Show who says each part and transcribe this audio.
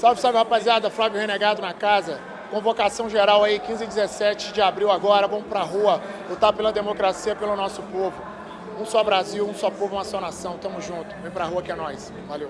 Speaker 1: Salve, salve, rapaziada. Flávio Renegado na casa. Convocação geral aí, 15 e 17 de abril agora. Vamos pra rua lutar pela democracia, pelo nosso povo. Um só Brasil, um só povo, uma só nação. Tamo junto. Vem pra rua que é nós. Valeu.